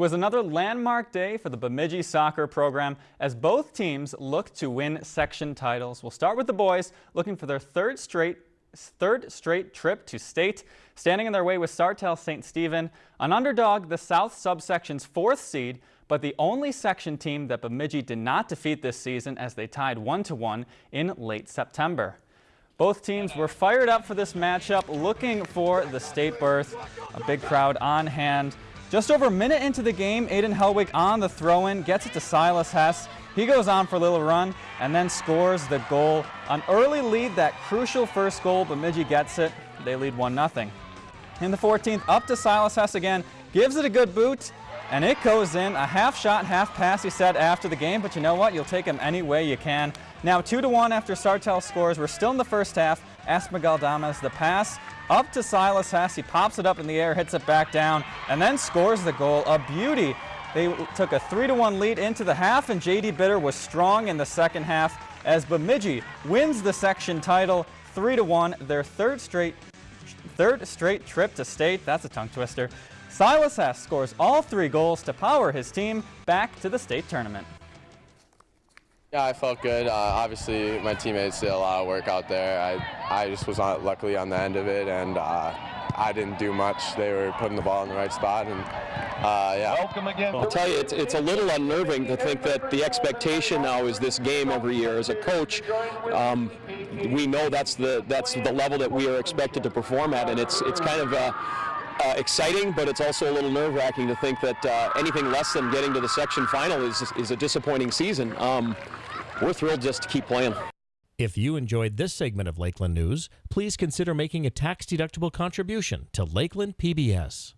was another landmark day for the Bemidji soccer program as both teams look to win section titles. We'll start with the boys looking for their third straight third straight trip to state. Standing in their way was Sartell St. Stephen, an underdog, the South subsection's fourth seed, but the only section team that Bemidji did not defeat this season as they tied 1-1 in late September. Both teams were fired up for this matchup, looking for the state berth. A big crowd on hand. Just over a minute into the game, Aiden Helwig on the throw-in, gets it to Silas Hess. He goes on for a little run and then scores the goal. An early lead, that crucial first goal, Bemidji gets it. They lead 1-0. In the 14th, up to Silas Hess again, gives it a good boot, and it goes in. A half shot, half pass, he said after the game, but you know what? You'll take him any way you can. Now 2 to one after Sartell scores. We're still in the first half. Esmagal Damas, the pass up to Silas Hess. He pops it up in the air, hits it back down, and then scores the goal. A beauty. They took a 3 to one lead into the half, and J.D. Bitter was strong in the second half as Bemidji wins the section title 3 to one, their third straight third straight trip to state. That's a tongue twister. Silas Hess scores all three goals to power his team back to the state tournament. Yeah, I felt good. Uh, obviously, my teammates did a lot of work out there. I, I just was on, luckily on the end of it, and uh, I didn't do much. They were putting the ball in the right spot, and uh, yeah. Welcome again. I'll tell you, it's, it's a little unnerving to think that the expectation now is this game every year. As a coach, um, we know that's the that's the level that we are expected to perform at, and it's it's kind of a uh, exciting, but it's also a little nerve-wracking to think that uh, anything less than getting to the section final is, is a disappointing season. Um, we're thrilled just to keep playing. If you enjoyed this segment of Lakeland News, please consider making a tax-deductible contribution to Lakeland PBS.